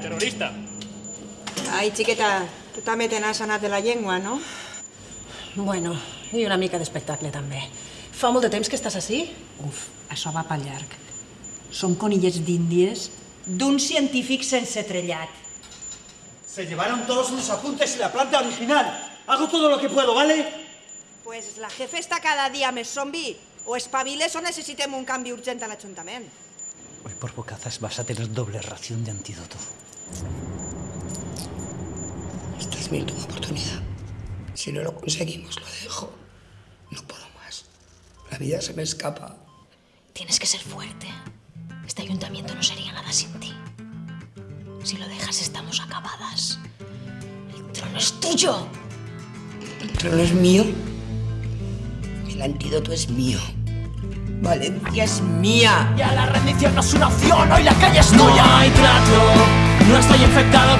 terrorista. Ai, xiqueta, tu també te n'has anat de la llengua, no? Bueno, i una mica d'espectacle també. Fa molt de temps que estàs així? Uf, això va pel llarg. Som conillets d'índies d'un científic sense trellat. Se llevaron todos los apuntes y la planta original. Hago todo lo que puedo, ¿vale? Pues la jefe està cada dia més zombi. O espaviles o necessitem un canvi urgent a l'Ajuntament. Hoy por bocazas vas a tener doble ración de antídoto. Esta es mi última oportunidad. Si no lo conseguimos, lo dejo. No puedo más. La vida se me escapa. Tienes que ser fuerte. Este ayuntamiento no sería nada sin ti. Si lo dejas, estamos acabadas. El trono es tuyo. El trono es mío. El antídoto es mío. Valencia es mía. Ya la rendición no es una opción, hoy la calle es tuya. No hay trato, 才干了